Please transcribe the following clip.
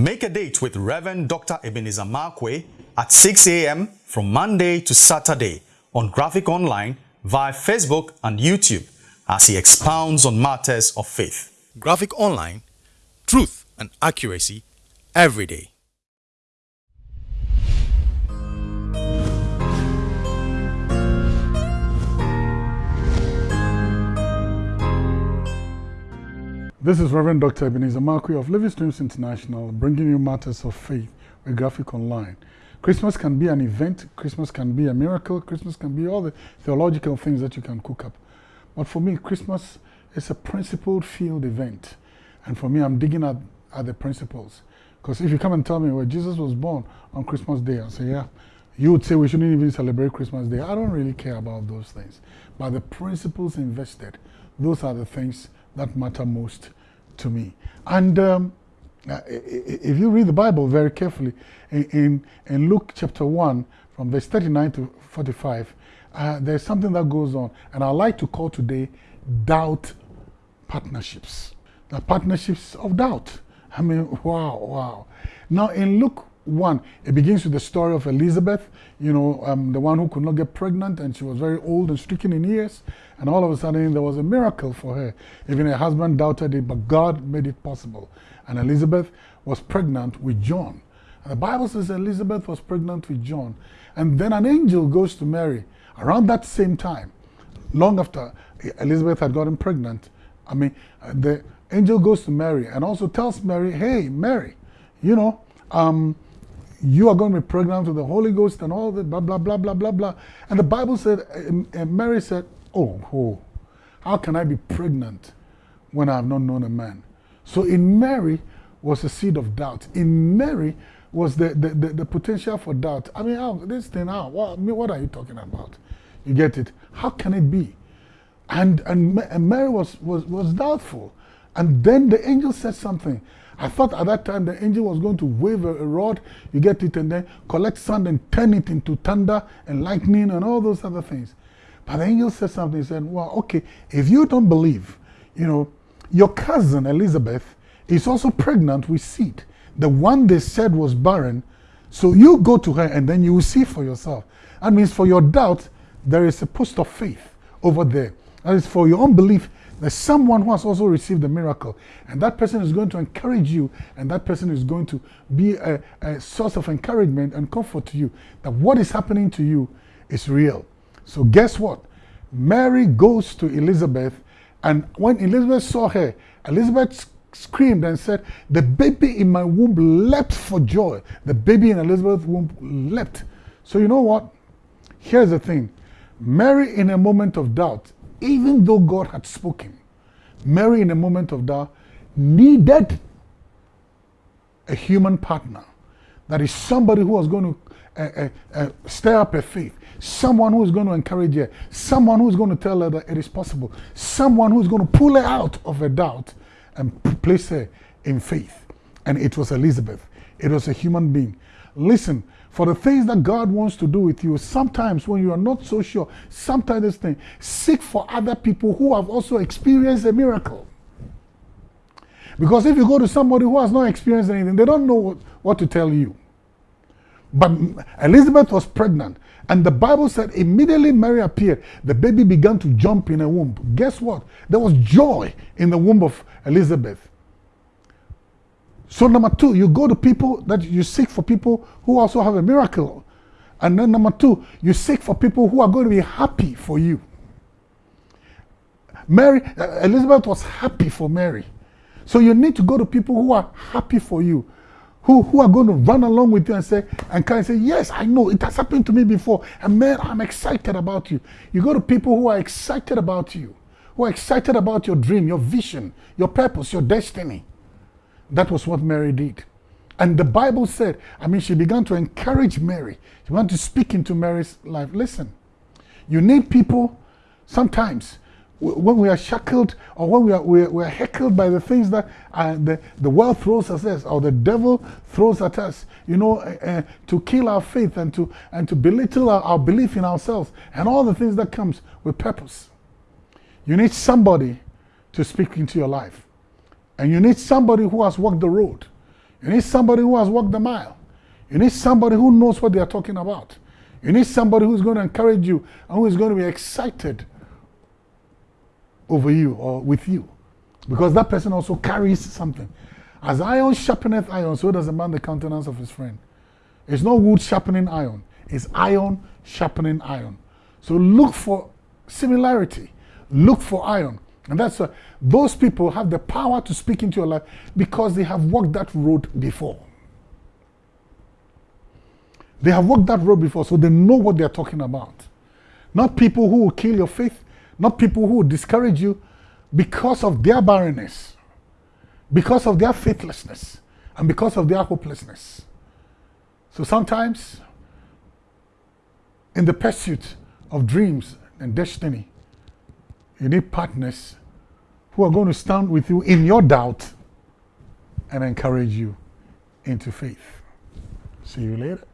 Make a date with Reverend Dr. Ebenezer Markwei at 6 a.m. from Monday to Saturday on Graphic Online via Facebook and YouTube as he expounds on matters of faith. Graphic Online, truth and accuracy every day. This is Reverend Dr. Ebenezer Markwei of Living Streams International, bringing you matters of faith with Graphic Online. Christmas can be an event, Christmas can be a miracle, Christmas can be all the theological things that you can cook up. But for me, Christmas is a principled field event. And for me, I'm digging at, at the principles. Because if you come and tell me, well, Jesus was born on Christmas Day, I'll say, yeah. You would say we shouldn't even celebrate Christmas Day. I don't really care about those things. But the principles invested, those are the things that matter most to me. And um, uh, if you read the Bible very carefully, in, in, Luke chapter 1, from verse 39 to 45, uh, there's something that goes on. And I like to call today doubt partnerships. The partnerships of doubt. I mean, wow, wow. Now, in Luke 1, it begins with the story of Elizabeth, you know, um, the one who could not get pregnant and she was very old and stricken in years. And all of a sudden, there was a miracle for her. Even her husband doubted it, but God made it possible. And Elizabeth was pregnant with John. And the Bible says Elizabeth was pregnant with John. And then an angel goes to Mary around that same time, long after Elizabeth had gotten pregnant. I mean, the angel goes to Mary and also tells Mary, hey, Mary, you know, um, you are going to be pregnant with the Holy Ghost and all that, blah, blah, blah, blah, blah, blah. And the Bible said, and Mary said, oh, oh, how can I be pregnant when I have not known a man? So in Mary was a seed of doubt. In Mary was the, the, the, the potential for doubt. I mean, how, this thing, how, what, what are you talking about? You get it? How can it be? And, and, and Mary was, was, was doubtful. And then the angel said something. I thought at that time the angel was going to wave a, rod, you get it, and then collect sand and turn it into thunder and lightning and all those other things. But the angel said something. He said, Well, okay, if you don't believe, you know, your cousin Elizabeth is also pregnant with seed. The one they said was barren. So you go to her and then you will see for yourself. That means for your doubt, there is a post of faith over there. That is for your unbelief, there's someone who has also received the miracle. And that person is going to encourage you, and that person is going to be a, a source of encouragement and comfort to you that what is happening to you is real. So, guess what? Mary goes to Elizabeth, and when Elizabeth saw her, Elizabeth screamed and said, The baby in my womb leapt for joy. The baby in Elizabeth's womb leapt. So, you know what? Here's the thing Mary, in a moment of doubt, even though God had spoken, Mary, in a moment of doubt, needed a human partner. That is somebody who was going to uh, uh, uh, stir up her faith, someone who is going to encourage her, someone who is going to tell her that it is possible, someone who is going to pull her out of her doubt and place her in faith. And it was Elizabeth. It was a human being. Listen, for the things that God wants to do with you, sometimes when you are not so sure, sometimes this thing, seek for other people who have also experienced a miracle. Because if you go to somebody who has not experienced anything, they don't know what, what to tell you. But Elizabeth was pregnant, and the Bible said immediately Mary appeared, the baby began to jump in her womb. Guess what? There was joy in the womb of Elizabeth. So number two, you go to people that you seek for people who also have a miracle. And then number two, you seek for people who are going to be happy for you. Mary, uh, Elizabeth was happy for Mary. So you need to go to people who are happy for you, who, who are going to run along with you and say, and kind of say, yes, I know, it has happened to me before. And man, I'm excited about you. You go to people who are excited about you, who are excited about your dream, your vision, your purpose, your destiny. That was what Mary did. And the Bible said, I mean, she began to encourage Mary. She began to speak into Mary's life. Listen, you need people sometimes when we are shackled or when we are, we are, we are heckled by the things that uh, the, the world throws at us or the devil throws at us, you know, uh, uh, to kill our faith and to, and to belittle our, our belief in ourselves and all the things that comes with purpose. You need somebody to speak into your life. And you need somebody who has walked the road. You need somebody who has walked the mile. You need somebody who knows what they are talking about. You need somebody who's going to encourage you and who is going to be excited over you or with you. Because that person also carries something. As iron sharpeneth iron, so does a man the countenance of his friend. It's not wood sharpening iron, it's iron sharpening iron. So look for similarity, look for iron. And that's uh, those people have the power to speak into your life because they have walked that road before. They have walked that road before, so they know what they're talking about. Not people who will kill your faith, not people who will discourage you because of their barrenness, because of their faithlessness, and because of their hopelessness. So sometimes, in the pursuit of dreams and destiny, you need partners who are going to stand with you in your doubt and encourage you into faith. See you later.